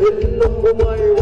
ذل الطمع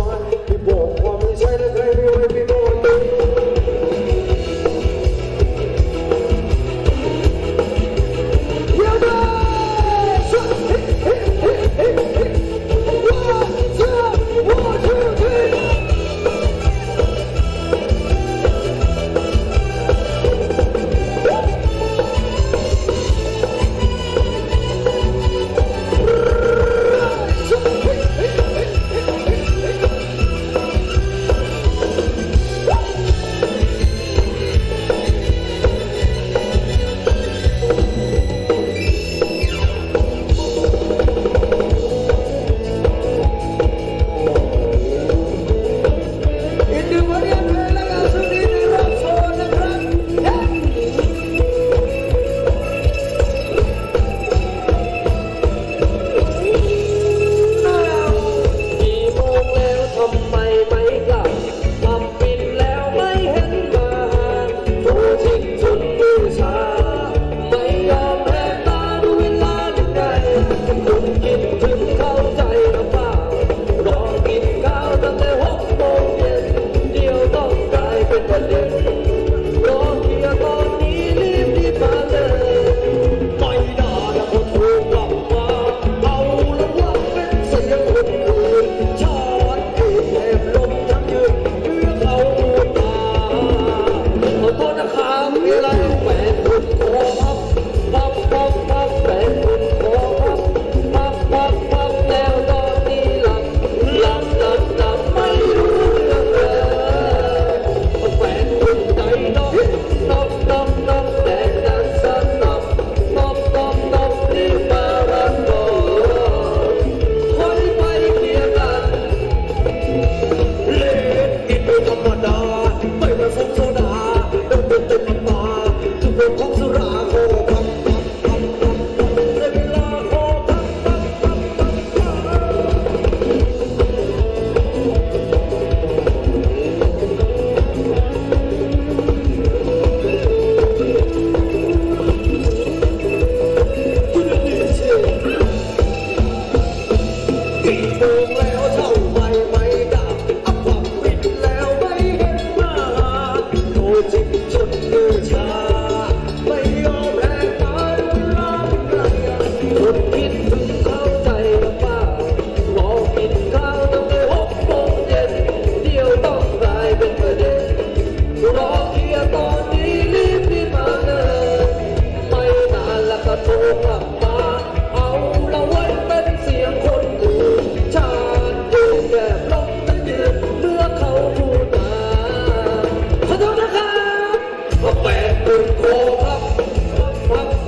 Không mẹ từng cố thấp, thấp, thấp